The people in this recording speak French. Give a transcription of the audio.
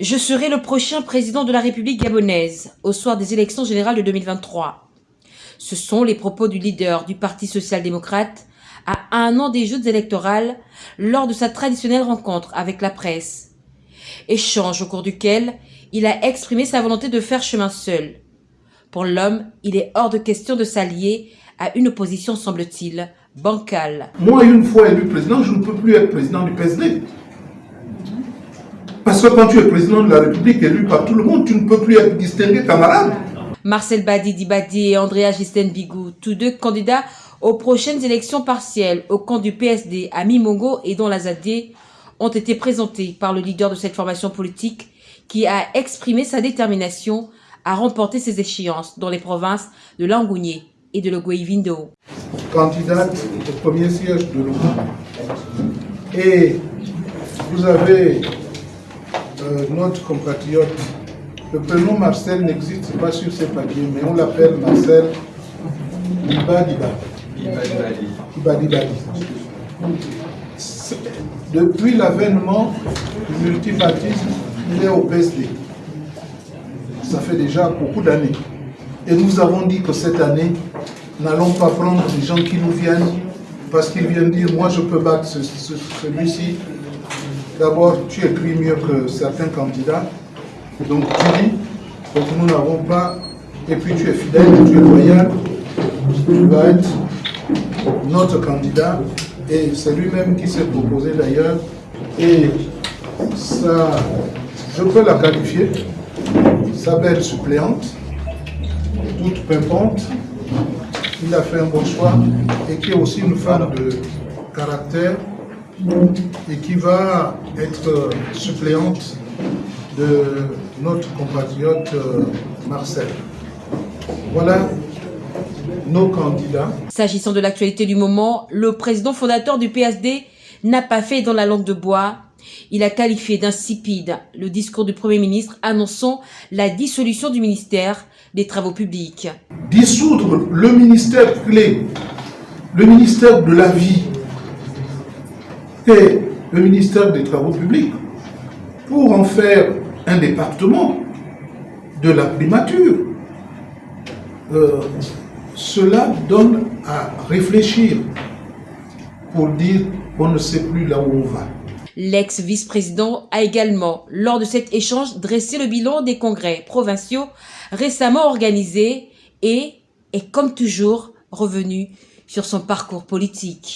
Je serai le prochain président de la République gabonaise au soir des élections générales de 2023. Ce sont les propos du leader du Parti social-démocrate à un an des Jeux électorales lors de sa traditionnelle rencontre avec la presse. Échange au cours duquel il a exprimé sa volonté de faire chemin seul. Pour l'homme, il est hors de question de s'allier à une opposition, semble-t-il, bancale. Moi, une fois élu président, je ne peux plus être président du PSD. Parce que quand tu es président de la République élu par tout le monde, tu ne peux plus être distingué camarade. Marcel Badi Dibadi et Andrea Gisten Bigou, tous deux candidats aux prochaines élections partielles au camp du PSD à Mimongo et dont la Zadé, ont été présentés par le leader de cette formation politique qui a exprimé sa détermination à remporter ces échéances dans les provinces de Langounier et de Logoïvindo. Candidate au premier siège de l'ONU. Et vous avez euh, notre compatriote, le prénom Marcel n'existe pas sur ses papiers, mais on l'appelle Marcel Ibadiba. Ibadibadi. Depuis l'avènement du multipartisme, il est au PSD. Ça fait déjà beaucoup d'années. Et nous avons dit que cette année, n'allons pas prendre des gens qui nous viennent parce qu'ils viennent dire moi je peux battre celui-ci. D'abord, tu écris mieux que certains candidats. Donc tu dis, donc nous n'avons pas, et puis tu es fidèle, tu es loyal, tu vas être notre candidat. Et c'est lui-même qui s'est proposé d'ailleurs. Et ça, je peux la qualifier, sa belle suppléante, toute pimpante, il a fait un bon choix et qui est aussi une femme de caractère et qui va être suppléante de notre compatriote euh, Marcel. Voilà nos candidats. S'agissant de l'actualité du moment, le président fondateur du PSD n'a pas fait dans la langue de bois. Il a qualifié d'insipide le discours du Premier ministre annonçant la dissolution du ministère des Travaux publics. Dissoudre le ministère clé, le ministère de la vie et le ministère des Travaux publics pour en faire un département de la primature. Euh, cela donne à réfléchir pour dire on ne sait plus là où on va. L'ex-vice-président a également, lors de cet échange, dressé le bilan des congrès provinciaux récemment organisés et est, comme toujours, revenu sur son parcours politique.